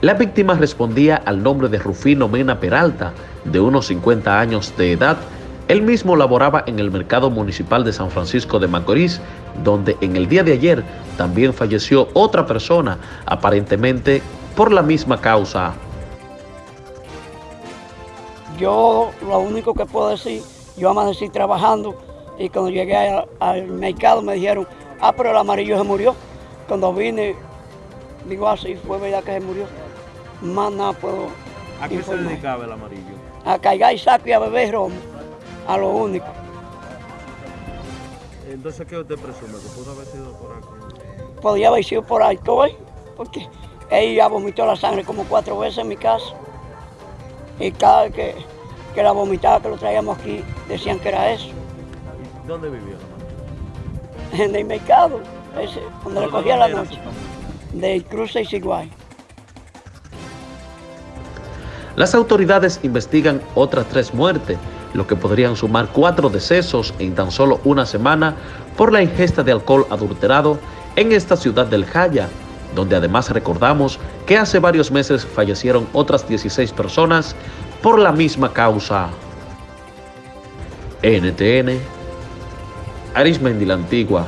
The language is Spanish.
La víctima respondía al nombre de Rufino Mena Peralta, de unos 50 años de edad. Él mismo laboraba en el mercado municipal de San Francisco de Macorís, donde en el día de ayer también falleció otra persona, aparentemente por la misma causa. Yo lo único que puedo decir, yo amanecí trabajando y cuando llegué al, mercado me dijeron, ah, pero el amarillo se murió. Cuando vine, digo, así ah, fue verdad que se murió. Más nada puedo ¿A qué se dedicaba el amarillo? A cargar y saco y a beber romo, a lo único. Entonces, ¿qué usted presume? ¿Que pudo haber sido por aquí? Podría haber sido por alcohol, porque ella vomitó la sangre como cuatro veces en mi casa. Y cada vez que, que la vomitaba, que lo traíamos aquí, decían que era eso. ¿Dónde vivía En el mercado, ese, donde le cogía la noche. De Cruce y Siguay. Las autoridades investigan otras tres muertes, lo que podrían sumar cuatro decesos en tan solo una semana por la ingesta de alcohol adulterado en esta ciudad del Jaya, donde además recordamos que hace varios meses fallecieron otras 16 personas por la misma causa. NTN, Arismendi la Antigua,